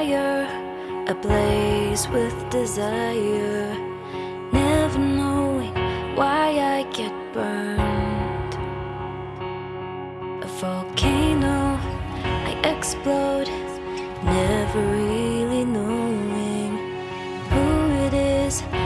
fire Ablaze with desire Never knowing why I get burned. A volcano, I explode Never really knowing who it is.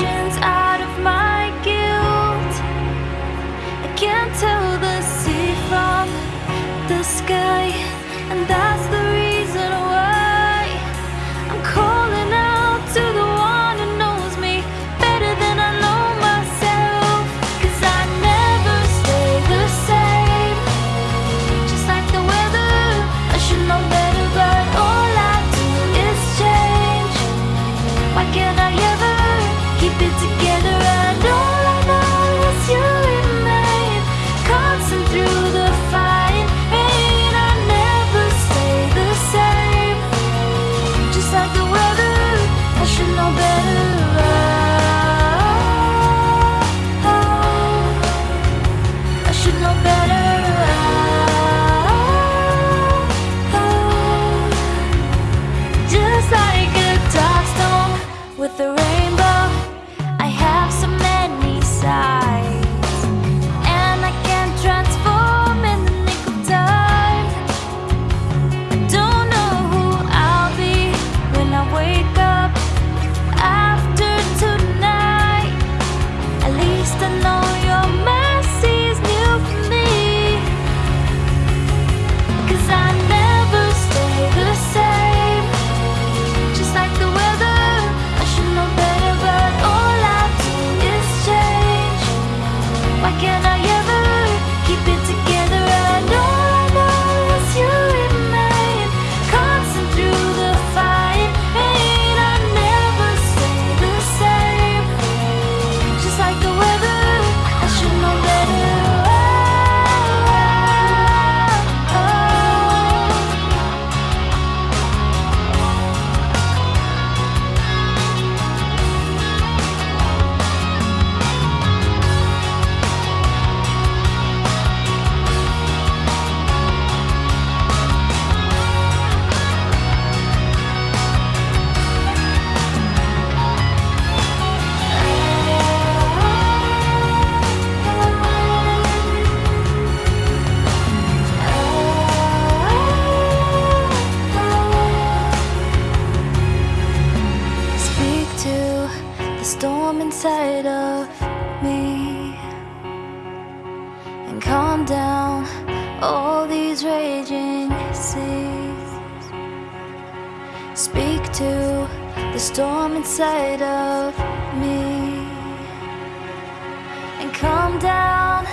emotions better speak to the storm inside of me. And calm down